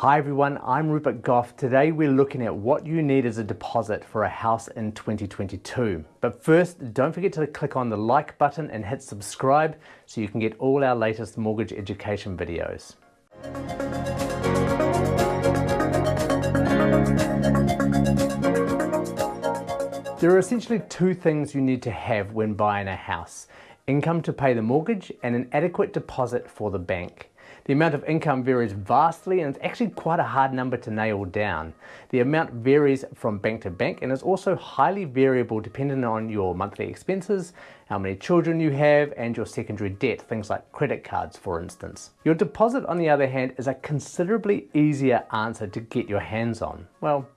Hi everyone, I'm Rupert Goff. Today we're looking at what you need as a deposit for a house in 2022. But first, don't forget to click on the like button and hit subscribe so you can get all our latest mortgage education videos. There are essentially two things you need to have when buying a house. Income to pay the mortgage and an adequate deposit for the bank. The amount of income varies vastly and it's actually quite a hard number to nail down. The amount varies from bank to bank and is also highly variable depending on your monthly expenses, how many children you have and your secondary debt, things like credit cards for instance. Your deposit on the other hand is a considerably easier answer to get your hands on. Well,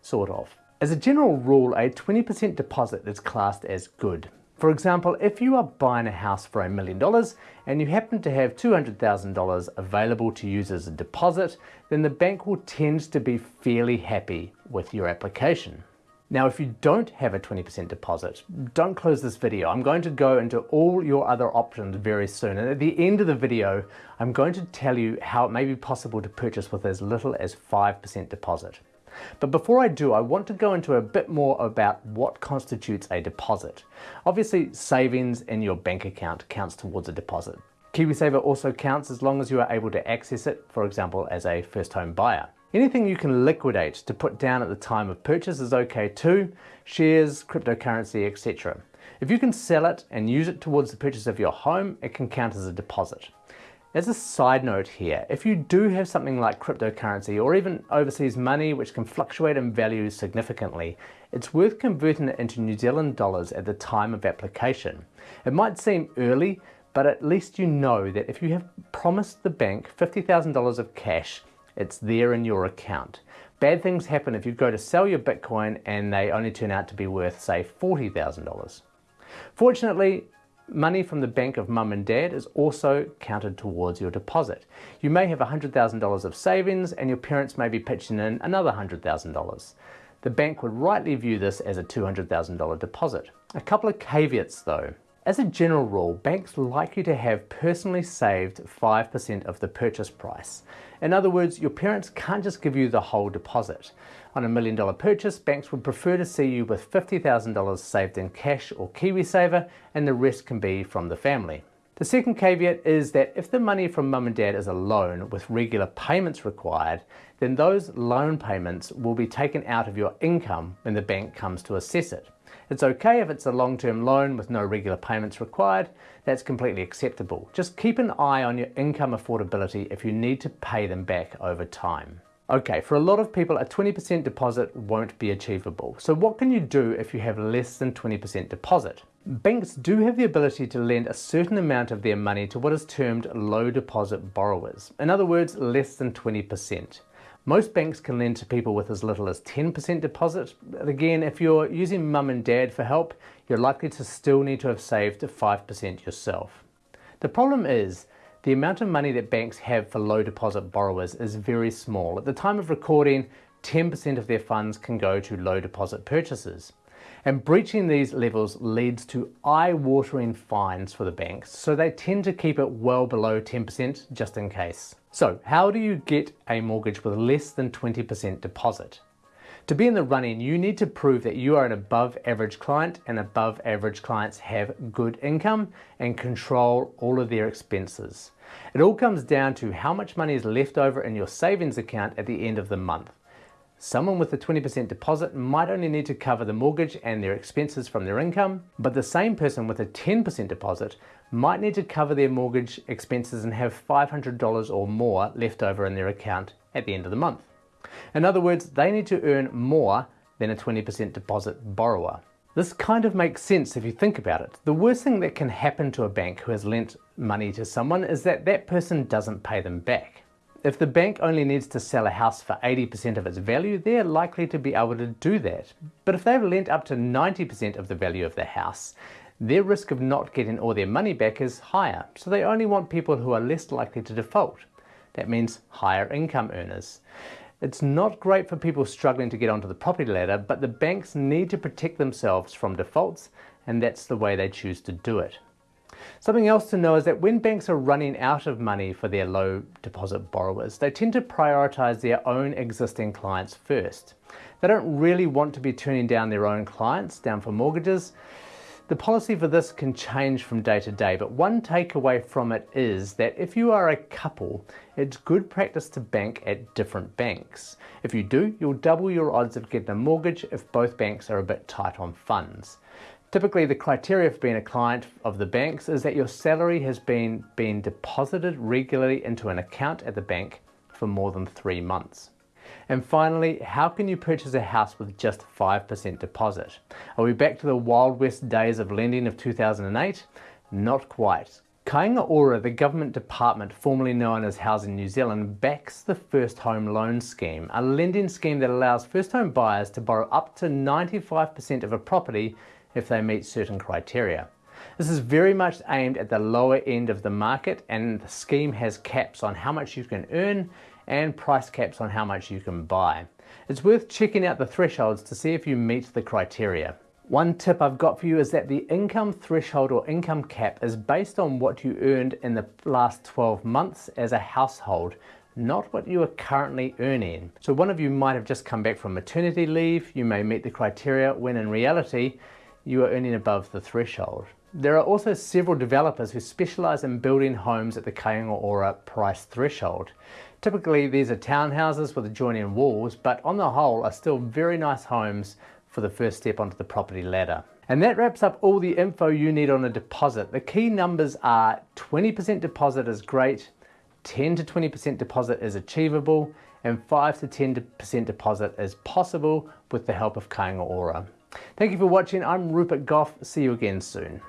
sort of. As a general rule, a 20% deposit is classed as good. For example, if you are buying a house for a million dollars and you happen to have $200,000 available to use as a deposit, then the bank will tend to be fairly happy with your application. Now, if you don't have a 20% deposit, don't close this video. I'm going to go into all your other options very soon. And at the end of the video, I'm going to tell you how it may be possible to purchase with as little as 5% deposit. But before I do, I want to go into a bit more about what constitutes a deposit. Obviously, savings in your bank account counts towards a deposit. KiwiSaver also counts as long as you are able to access it, for example, as a first home buyer. Anything you can liquidate to put down at the time of purchase is okay too, shares, cryptocurrency, etc. If you can sell it and use it towards the purchase of your home, it can count as a deposit. As a side note here, if you do have something like cryptocurrency or even overseas money which can fluctuate in value significantly, it's worth converting it into New Zealand dollars at the time of application. It might seem early, but at least you know that if you have promised the bank $50,000 of cash, it's there in your account. Bad things happen if you go to sell your Bitcoin and they only turn out to be worth, say, $40,000. Fortunately, Money from the bank of mum and dad is also counted towards your deposit. You may have $100,000 of savings and your parents may be pitching in another $100,000. The bank would rightly view this as a $200,000 deposit. A couple of caveats though. As a general rule, banks like you to have personally saved 5% of the purchase price. In other words, your parents can't just give you the whole deposit. On a million dollar purchase, banks would prefer to see you with $50,000 saved in cash or KiwiSaver and the rest can be from the family. The second caveat is that if the money from mum and dad is a loan with regular payments required, then those loan payments will be taken out of your income when the bank comes to assess it. It's okay if it's a long-term loan with no regular payments required, that's completely acceptable. Just keep an eye on your income affordability if you need to pay them back over time. Okay, for a lot of people, a 20% deposit won't be achievable. So what can you do if you have less than 20% deposit? Banks do have the ability to lend a certain amount of their money to what is termed low deposit borrowers. In other words, less than 20%. Most banks can lend to people with as little as 10% deposit. But again, if you're using mum and dad for help, you're likely to still need to have saved 5% yourself. The problem is, the amount of money that banks have for low deposit borrowers is very small. At the time of recording, 10% of their funds can go to low deposit purchases. And breaching these levels leads to eye-watering fines for the banks, so they tend to keep it well below 10% just in case. So how do you get a mortgage with less than 20% deposit? To be in the running, you need to prove that you are an above average client and above average clients have good income and control all of their expenses. It all comes down to how much money is left over in your savings account at the end of the month. Someone with a 20% deposit might only need to cover the mortgage and their expenses from their income, but the same person with a 10% deposit might need to cover their mortgage expenses and have $500 or more left over in their account at the end of the month. In other words, they need to earn more than a 20% deposit borrower. This kind of makes sense if you think about it. The worst thing that can happen to a bank who has lent money to someone is that that person doesn't pay them back. If the bank only needs to sell a house for 80% of its value, they're likely to be able to do that. But if they've lent up to 90% of the value of the house, their risk of not getting all their money back is higher, so they only want people who are less likely to default. That means higher income earners. It's not great for people struggling to get onto the property ladder, but the banks need to protect themselves from defaults, and that's the way they choose to do it. Something else to know is that when banks are running out of money for their low deposit borrowers, they tend to prioritise their own existing clients first. They don't really want to be turning down their own clients down for mortgages. The policy for this can change from day to day, but one takeaway from it is that if you are a couple, it's good practice to bank at different banks. If you do, you'll double your odds of getting a mortgage if both banks are a bit tight on funds. Typically, the criteria for being a client of the banks is that your salary has been, been deposited regularly into an account at the bank for more than three months. And finally, how can you purchase a house with just 5% deposit? Are we back to the Wild West days of lending of 2008? Not quite. Kāinga Ora, the government department formerly known as Housing New Zealand, backs the First Home Loan Scheme, a lending scheme that allows first home buyers to borrow up to 95% of a property if they meet certain criteria. This is very much aimed at the lower end of the market and the scheme has caps on how much you can earn and price caps on how much you can buy. It's worth checking out the thresholds to see if you meet the criteria. One tip I've got for you is that the income threshold or income cap is based on what you earned in the last 12 months as a household, not what you are currently earning. So one of you might have just come back from maternity leave, you may meet the criteria when in reality you are earning above the threshold. There are also several developers who specialise in building homes at the Kāinga Ora price threshold. Typically these are townhouses with adjoining walls, but on the whole are still very nice homes for the first step onto the property ladder. And that wraps up all the info you need on a deposit. The key numbers are 20% deposit is great, 10 to 20% deposit is achievable, and 5 to 10% deposit is possible with the help of Kāinga Ora. Thank you for watching. I'm Rupert Goff. See you again soon.